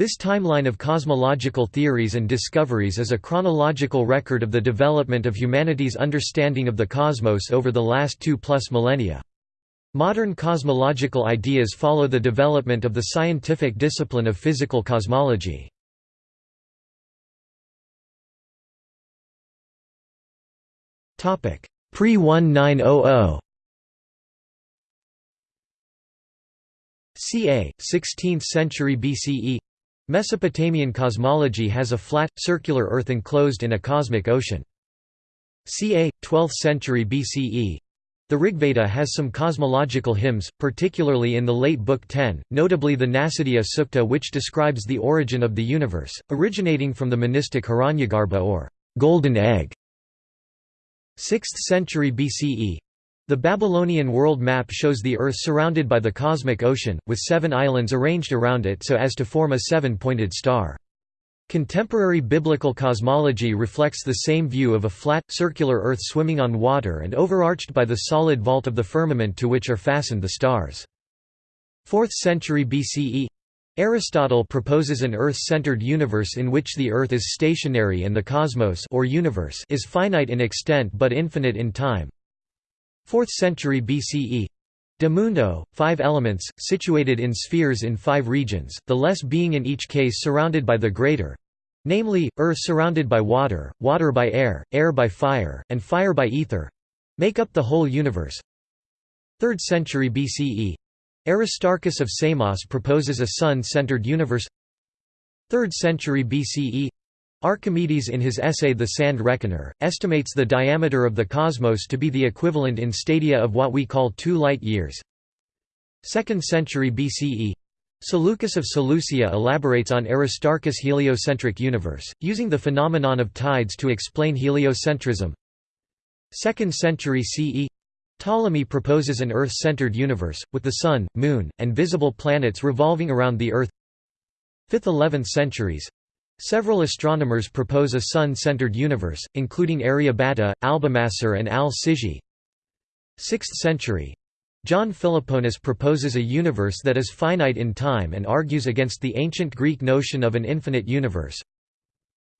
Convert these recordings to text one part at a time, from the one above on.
This timeline of cosmological theories and discoveries is a chronological record of the development of humanity's understanding of the cosmos over the last two-plus millennia. Modern cosmological ideas follow the development of the scientific discipline of physical cosmology. Pre-1900 ca. 16th century BCE Mesopotamian cosmology has a flat, circular Earth enclosed in a cosmic ocean. ca. 12th century BCE the Rigveda has some cosmological hymns, particularly in the late Book 10, notably the Nasadiya Sukta which describes the origin of the universe, originating from the monistic Hiranyagarbha or golden egg. 6th century BCE the Babylonian world map shows the Earth surrounded by the cosmic ocean, with seven islands arranged around it so as to form a seven-pointed star. Contemporary biblical cosmology reflects the same view of a flat, circular Earth swimming on water and overarched by the solid vault of the firmament to which are fastened the stars. 4th century BCE Aristotle proposes an Earth-centered universe in which the Earth is stationary and the cosmos or universe is finite in extent but infinite in time. 4th century BCE De Mundo, five elements, situated in spheres in five regions, the less being in each case surrounded by the greater namely, earth surrounded by water, water by air, air by fire, and fire by ether make up the whole universe. 3rd century BCE Aristarchus of Samos proposes a sun-centered universe. 3rd century BCE Archimedes in his essay The Sand Reckoner, estimates the diameter of the cosmos to be the equivalent in stadia of what we call two light-years. 2nd century BCE Seleucus of Seleucia elaborates on Aristarchus' heliocentric universe, using the phenomenon of tides to explain heliocentrism. 2nd century CE Ptolemy proposes an Earth-centered universe, with the Sun, Moon, and visible planets revolving around the Earth 5th–11th centuries Several astronomers propose a sun-centered universe, including Aryabhata, Albumassar and al-Sijzi. 6th century. John Philoponus proposes a universe that is finite in time and argues against the ancient Greek notion of an infinite universe.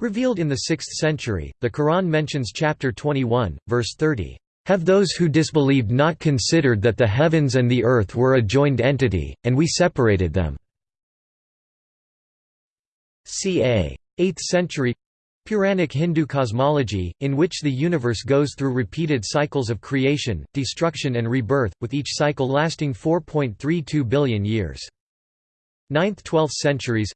Revealed in the 6th century, the Quran mentions chapter 21, verse 30, "...have those who disbelieved not considered that the heavens and the earth were a joined entity, and we separated them." Ca. 8th century Puranic Hindu cosmology, in which the universe goes through repeated cycles of creation, destruction and rebirth, with each cycle lasting 4.32 billion years. 9th–12th centuries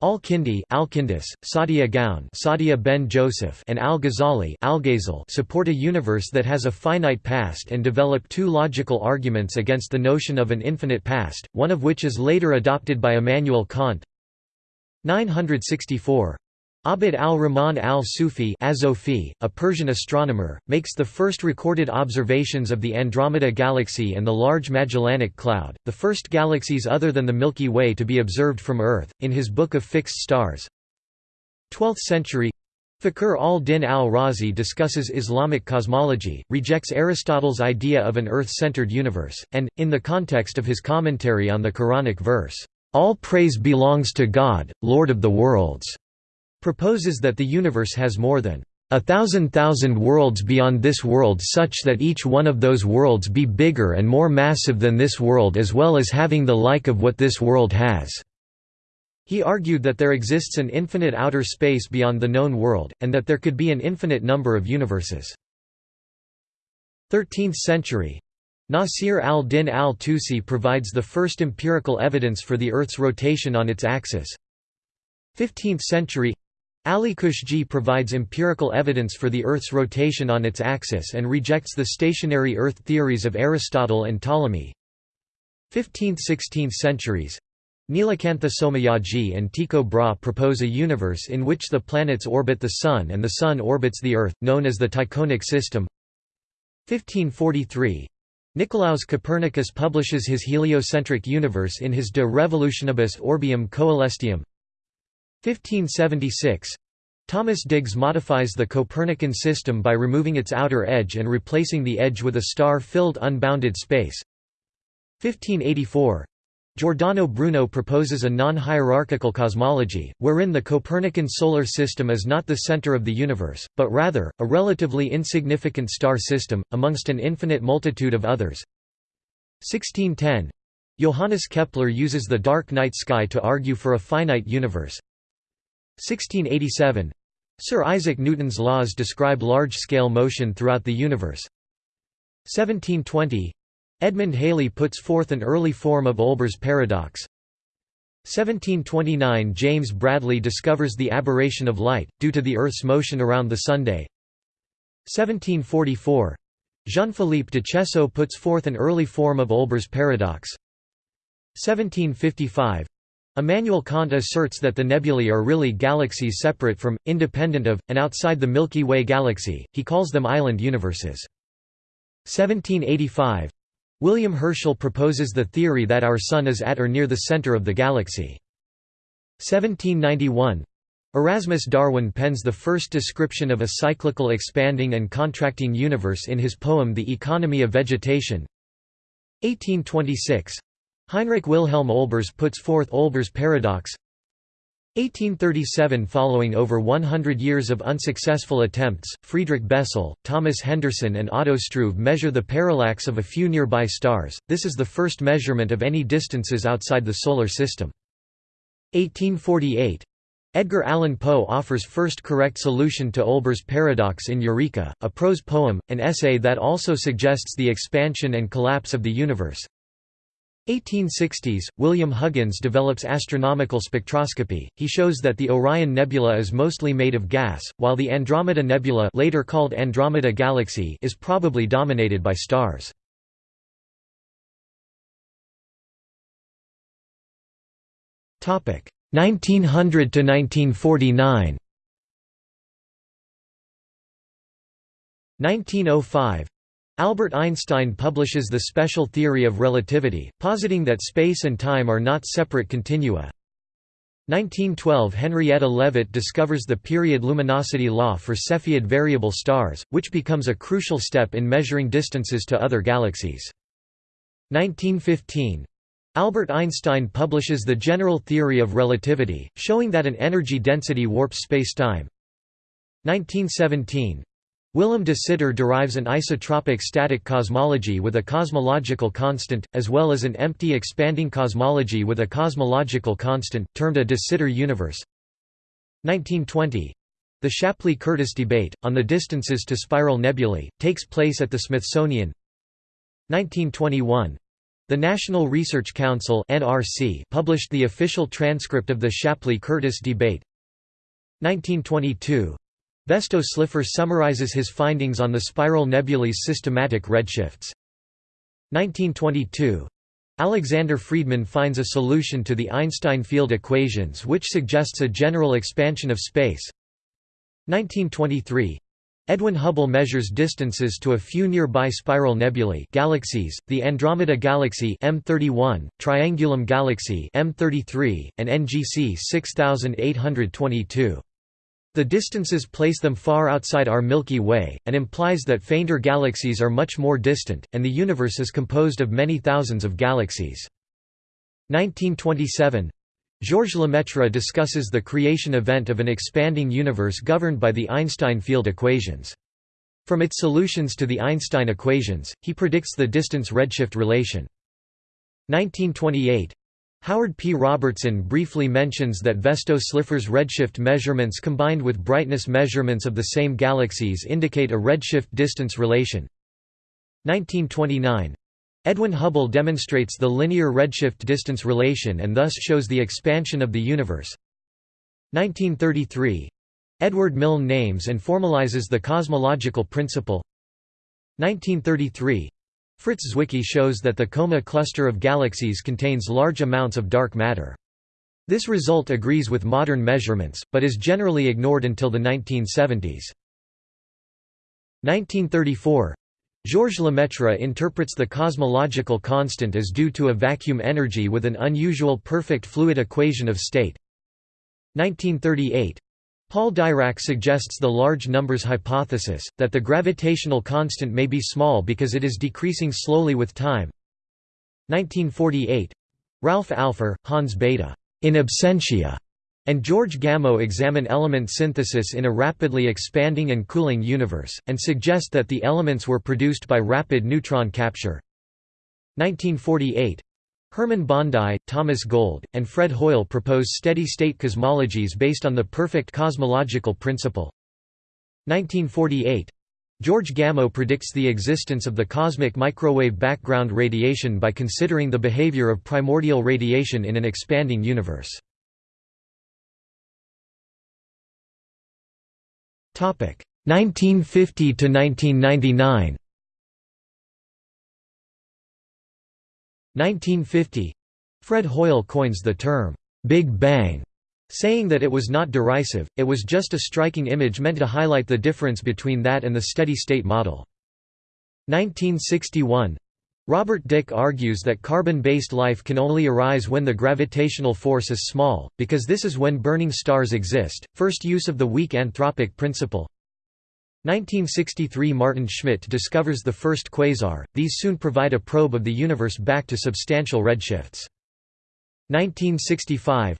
Al-Kindi Al-Kindis, Saadia Gaon Saadia ben Joseph and Al-Ghazali Al support a universe that has a finite past and develop two logical arguments against the notion of an infinite past, one of which is later adopted by Immanuel Kant 964. Abd al-Rahman al-Sufi a Persian astronomer, makes the first recorded observations of the Andromeda Galaxy and the Large Magellanic Cloud, the first galaxies other than the Milky Way to be observed from Earth, in his Book of Fixed Stars. 12th century Fakhr al-Din al-Razi discusses Islamic cosmology, rejects Aristotle's idea of an Earth-centered universe, and, in the context of his commentary on the Quranic verse, all praise belongs to God, Lord of the worlds, proposes that the universe has more than a thousand thousand worlds beyond this world such that each one of those worlds be bigger and more massive than this world as well as having the like of what this world has." He argued that there exists an infinite outer space beyond the known world, and that there could be an infinite number of universes. 13th century Nasir al-Din al-Tusi provides the first empirical evidence for the Earth's rotation on its axis. 15th century Ali Kushji provides empirical evidence for the Earth's rotation on its axis and rejects the stationary Earth theories of Aristotle and Ptolemy. 15th–16th centuries Nilakantha Somayaji and Tycho Brahe propose a universe in which the planets orbit the Sun and the Sun orbits the Earth, known as the Tychonic system. 1543 Nicolaus Copernicus publishes his heliocentric universe in his De Revolutionibus Orbium Coelestium. 1576 Thomas Digges modifies the Copernican system by removing its outer edge and replacing the edge with a star-filled unbounded space. 1584 Giordano Bruno proposes a non-hierarchical cosmology, wherein the Copernican solar system is not the center of the universe, but rather, a relatively insignificant star system, amongst an infinite multitude of others. 1610 Johannes Kepler uses the dark night sky to argue for a finite universe. 1687 Sir Isaac Newton's laws describe large-scale motion throughout the universe. 1720 Edmund Halley puts forth an early form of Olbers' paradox. 1729 James Bradley discovers the aberration of light, due to the Earth's motion around the Sunday. 1744 Jean-Philippe de Cheseaux puts forth an early form of Olbers' paradox. 1755 Immanuel Kant asserts that the nebulae are really galaxies separate from, independent of, and outside the Milky Way galaxy, he calls them island universes. 1785 William Herschel proposes the theory that our Sun is at or near the center of the galaxy. 1791 Erasmus Darwin pens the first description of a cyclical expanding and contracting universe in his poem The Economy of Vegetation. 1826 Heinrich Wilhelm Olbers puts forth Olbers' paradox. 1837 Following over 100 years of unsuccessful attempts, Friedrich Bessel, Thomas Henderson and Otto Struve measure the parallax of a few nearby stars, this is the first measurement of any distances outside the Solar System. 1848 Edgar Allan Poe offers first correct solution to Olbers' paradox in Eureka, a prose poem, an essay that also suggests the expansion and collapse of the universe. 1860s, William Huggins develops astronomical spectroscopy. He shows that the Orion Nebula is mostly made of gas, while the Andromeda Nebula, later called Andromeda Galaxy, is probably dominated by stars. Topic: 1900 to 1949. 1905 Albert Einstein publishes the special theory of relativity, positing that space and time are not separate continua. 1912 Henrietta Leavitt discovers the period luminosity law for Cepheid variable stars, which becomes a crucial step in measuring distances to other galaxies. 1915 Albert Einstein publishes the general theory of relativity, showing that an energy density warps spacetime. 1917 Willem de Sitter derives an isotropic static cosmology with a cosmological constant, as well as an empty expanding cosmology with a cosmological constant, termed a de Sitter universe. 1920 The Shapley-Curtis debate, on the distances to spiral nebulae, takes place at the Smithsonian. 1921 the National Research Council (NRC) published the official transcript of the Shapley-Curtis debate. 1922 Vesto Slipher summarizes his findings on the spiral nebulae's systematic redshifts. 1922. Alexander Friedmann finds a solution to the Einstein field equations which suggests a general expansion of space. 1923. Edwin Hubble measures distances to a few nearby spiral nebulae galaxies, the Andromeda Galaxy M31, Triangulum Galaxy M33, and NGC 6822. The distances place them far outside our Milky Way, and implies that fainter galaxies are much more distant, and the universe is composed of many thousands of galaxies. 1927 Georges Lemaitre discusses the creation event of an expanding universe governed by the Einstein field equations. From its solutions to the Einstein equations, he predicts the distance-redshift relation. 1928 Howard P. Robertson briefly mentions that Vesto Slipher's redshift measurements combined with brightness measurements of the same galaxies indicate a redshift distance relation. 1929. Edwin Hubble demonstrates the linear redshift distance relation and thus shows the expansion of the universe. 1933. Edward Milne names and formalizes the cosmological principle. 1933. Fritz Zwicky shows that the Coma cluster of galaxies contains large amounts of dark matter. This result agrees with modern measurements, but is generally ignored until the 1970s. 1934 Georges Lemaitre interprets the cosmological constant as due to a vacuum energy with an unusual perfect fluid equation of state. 1938 Paul Dirac suggests the large numbers hypothesis, that the gravitational constant may be small because it is decreasing slowly with time. 1948 Ralph Alpher, Hans Bethe, in absentia, and George Gamow examine element synthesis in a rapidly expanding and cooling universe, and suggest that the elements were produced by rapid neutron capture. 1948 Hermann Bondi, Thomas Gold, and Fred Hoyle propose steady-state cosmologies based on the perfect cosmological principle. 1948 George Gamow predicts the existence of the cosmic microwave background radiation by considering the behavior of primordial radiation in an expanding universe. Topic 1950 to 1999. 1950 Fred Hoyle coins the term Big Bang saying that it was not derisive, it was just a striking image meant to highlight the difference between that and the steady-state model. 1961 Robert Dicke argues that carbon-based life can only arise when the gravitational force is small, because this is when burning stars exist. First use of the weak anthropic principle. 1963 Maarten Schmidt discovers the first quasar. These soon provide a probe of the universe back to substantial redshifts. 1965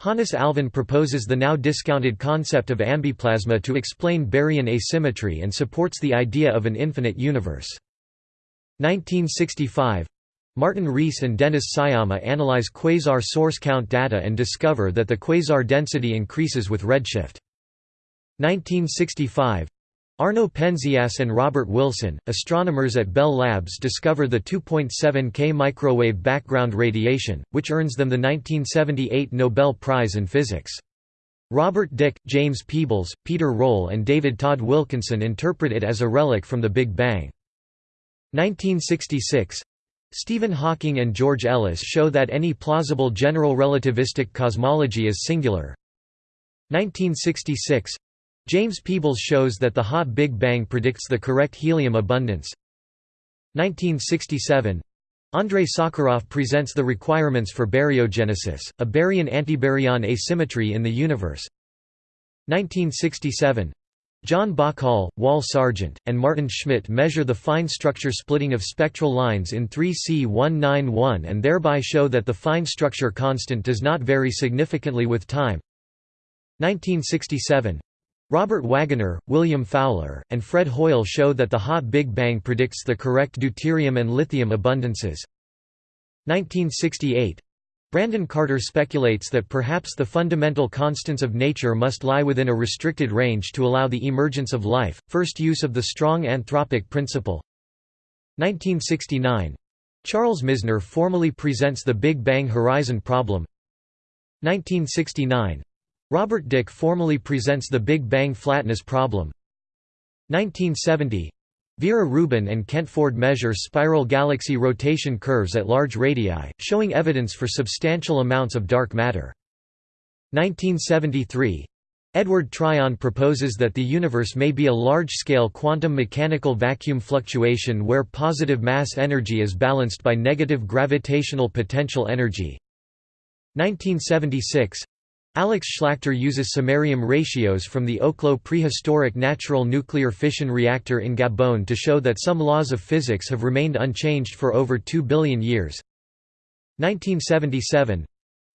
Hannes Alfvén proposes the now discounted concept of ambiplasma to explain baryon asymmetry and supports the idea of an infinite universe. 1965 Martin Rees and Dennis Sciama analyze quasar source count data and discover that the quasar density increases with redshift. 1965 Arno Penzias and Robert Wilson, astronomers at Bell Labs discover the 2.7 K microwave background radiation, which earns them the 1978 Nobel Prize in Physics. Robert Dicke, James Peebles, Peter Roll and David Todd Wilkinson interpret it as a relic from the Big Bang. 1966 Stephen Hawking and George Ellis show that any plausible general relativistic cosmology is singular. 1966 James Peebles shows that the hot Big Bang predicts the correct helium abundance. 1967 Andrei Sakharov presents the requirements for baryogenesis, a baryon-antibaryon asymmetry in the universe. 1967 John Bahcall, Wal Sargent, and Maarten Schmidt measure the fine structure splitting of spectral lines in 3C191 and thereby show that the fine structure constant does not vary significantly with time. 1967 Robert Wagoner, William Fowler, and Fred Hoyle show that the hot Big Bang predicts the correct deuterium and lithium abundances. 1968 Brandon Carter speculates that perhaps the fundamental constants of nature must lie within a restricted range to allow the emergence of life, first use of the strong anthropic principle. 1969 Charles Misner formally presents the Big Bang horizon problem. 1969 Robert Dicke formally presents the Big Bang flatness problem. 1970 Vera Rubin and Kent Ford measure spiral galaxy rotation curves at large radii, showing evidence for substantial amounts of dark matter. 1973 Edward Tryon proposes that the universe may be a large-scale quantum mechanical vacuum fluctuation where positive mass energy is balanced by negative gravitational potential energy. 1976 Alex Shlyakhter uses samarium ratios from the Oklo prehistoric natural nuclear fission reactor in Gabon to show that some laws of physics have remained unchanged for over 2 billion years. 1977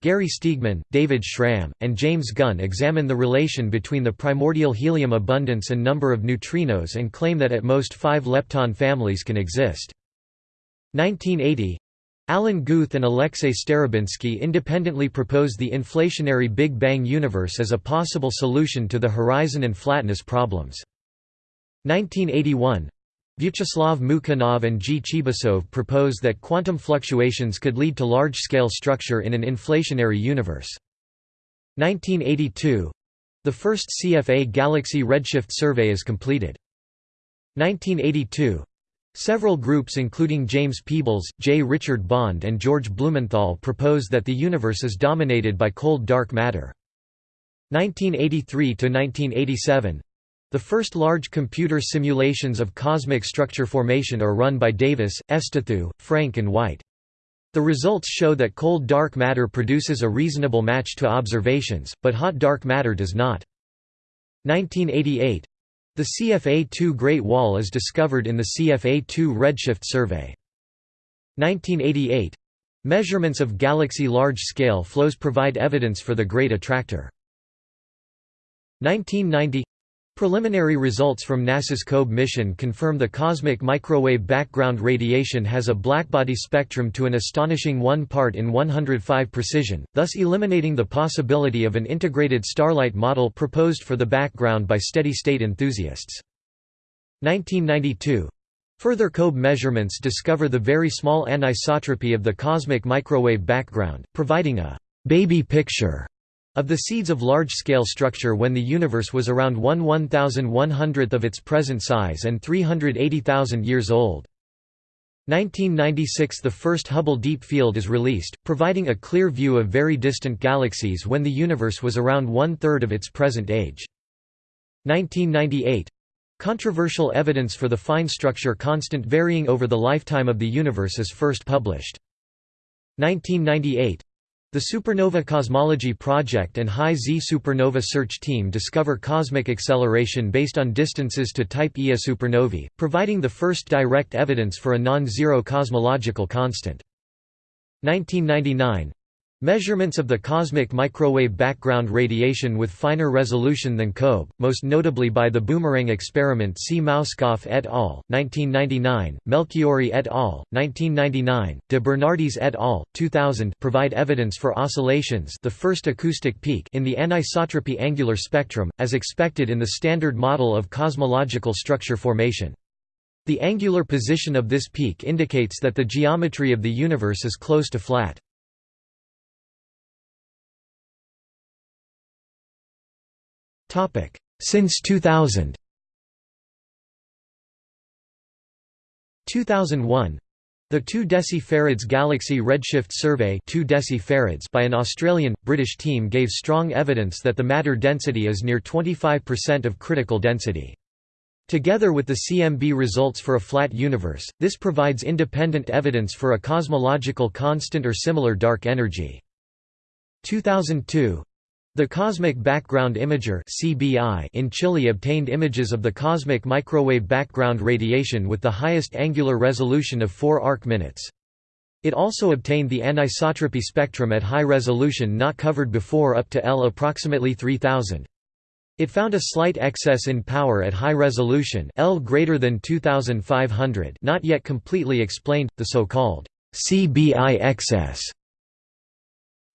Gary Steigman, David Schramm, and James Gunn examine the relation between the primordial helium abundance and number of neutrinos and claim that at most five lepton families can exist. 1980 Alan Guth and Alexei Starobinsky independently propose the inflationary Big Bang universe as a possible solution to the horizon and flatness problems. 1981 Vyacheslav Mukhanov and G. Chibisov propose that quantum fluctuations could lead to large-scale structure in an inflationary universe. 1982 The first CFA galaxy redshift survey is completed. 1982 Several groups including James Peebles, J. Richard Bond and George Blumenthal propose that the universe is dominated by cold dark matter. 1983–1987 The first large computer simulations of cosmic structure formation are run by Davis, Efstathiou, Frank and White. The results show that cold dark matter produces a reasonable match to observations, but hot dark matter does not. 1988 the CFA2 Great Wall is discovered in the CFA2 Redshift Survey. 1988 Measurements of galaxy large-scale flows provide evidence for the Great Attractor. 1990 Preliminary results from NASA's COBE mission confirm the cosmic microwave background radiation has a blackbody spectrum to an astonishing 1 part in 105 precision, thus eliminating the possibility of an integrated starlight model proposed for the background by steady-state enthusiasts. 1992 Further COBE measurements discover the very small anisotropy of the cosmic microwave background, providing a «baby picture» Of the seeds of large-scale structure when the universe was around 1 1,100th of its present size and 380,000 years old. 1996 – The first Hubble Deep Field is released, providing a clear view of very distant galaxies when the universe was around one-third of its present age. 1998 – Controversial evidence for the fine structure constant varying over the lifetime of the universe is first published. 1998 the Supernova Cosmology Project and High Z Supernova Search Team discover cosmic acceleration based on distances to Type Ia supernovae, providing the first direct evidence for a non-zero cosmological constant. 1999 Measurements of the cosmic microwave background radiation with finer resolution than COBE, most notably by the Boomerang experiment see Mauskopf et al., 1999, Melchiori et al., 1999, de Bernardis et al., 2000 provide evidence for oscillations the first acoustic peak in the anisotropy angular spectrum, as expected in the standard model of cosmological structure formation. The angular position of this peak indicates that the geometry of the universe is close to flat. Since 2000 2001 the 2 decifarads Galaxy Redshift Survey 2 decifarads by an Australian, British team gave strong evidence that the matter density is near 25% of critical density. Together with the CMB results for a flat universe, this provides independent evidence for a cosmological constant or similar dark energy. 2002 the Cosmic Background Imager in Chile obtained images of the cosmic microwave background radiation with the highest angular resolution of 4 arc minutes. It also obtained the anisotropy spectrum at high resolution not covered before up to L approximately 3000. It found a slight excess in power at high resolution L greater than 2500 not yet completely explained, the so-called CBI excess.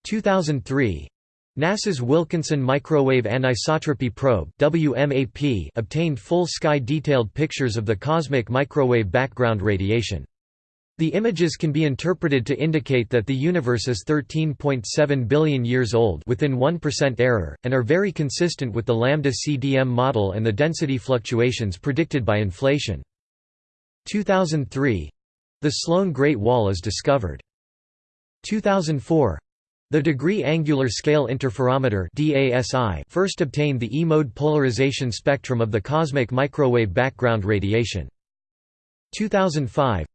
2003 NASA's Wilkinson Microwave Anisotropy Probe WMAP obtained full sky detailed pictures of the cosmic microwave background radiation. The images can be interpreted to indicate that the universe is 13.7 billion years old within 1% error, and are very consistent with the lambda CDM model and the density fluctuations predicted by inflation. 2003 — The Sloan Great Wall is discovered. 2004 the degree angular scale interferometer DASI first obtained the E-mode polarization spectrum of the cosmic microwave background radiation. 2005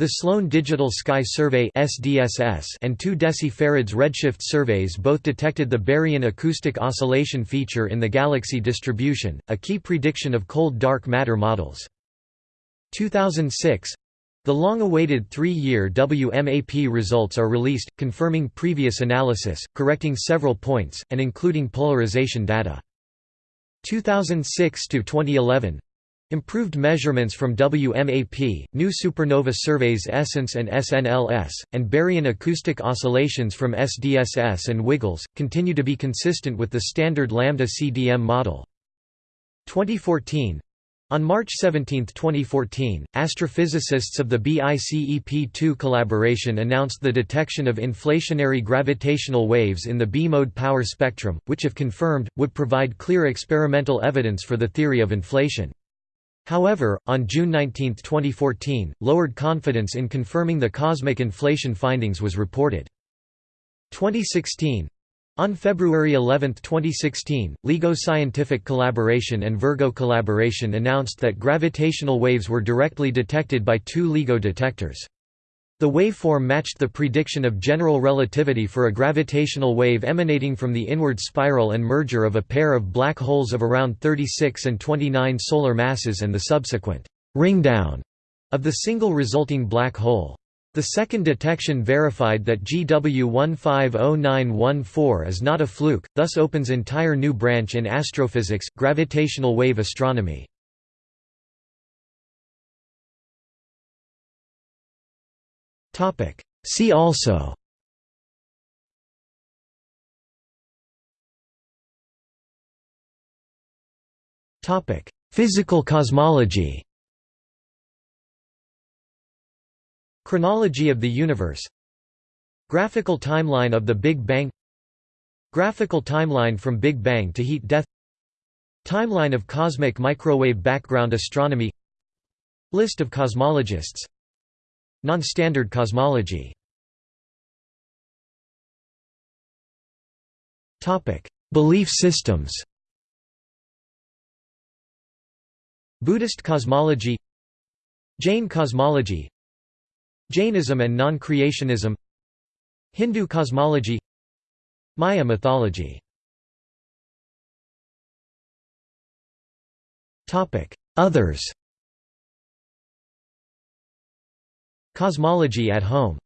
the Sloan Digital Sky Survey (SDSS) and 2 decifarads redshift surveys both detected the baryon acoustic oscillation feature in the galaxy distribution, a key prediction of cold dark matter models. 2006 the long-awaited three-year WMAP results are released, confirming previous analysis, correcting several points, and including polarization data. 2006–2011 Improved measurements from WMAP, new supernova surveys ESSENCE and SNLS, and baryon acoustic oscillations from SDSS and WiggleZ, continue to be consistent with the standard lambda CDM model. 2014 on March 17, 2014, astrophysicists of the BICEP2 collaboration announced the detection of inflationary gravitational waves in the B-mode power spectrum, which if confirmed, would provide clear experimental evidence for the theory of inflation. However, on June 19, 2014, lowered confidence in confirming the cosmic inflation findings was reported. 2016 on February 11, 2016, LIGO Scientific Collaboration and Virgo Collaboration announced that gravitational waves were directly detected by two LIGO detectors. The waveform matched the prediction of general relativity for a gravitational wave emanating from the inward spiral and merger of a pair of black holes of around 36 and 29 solar masses and the subsequent ringdown of the single resulting black hole. The second detection verified that GW150914 is not a fluke, thus opens entire new branch in astrophysics, gravitational wave astronomy. See also Physical cosmology Chronology of the universe. Graphical timeline of the Big Bang. Graphical timeline from Big Bang to heat death. Timeline of cosmic microwave background astronomy. List of cosmologists. Non-standard cosmology. Belief systems. Buddhist cosmology. Jain cosmology Jainism and non-creationism Hindu cosmology Maya mythology. Others. Cosmology at home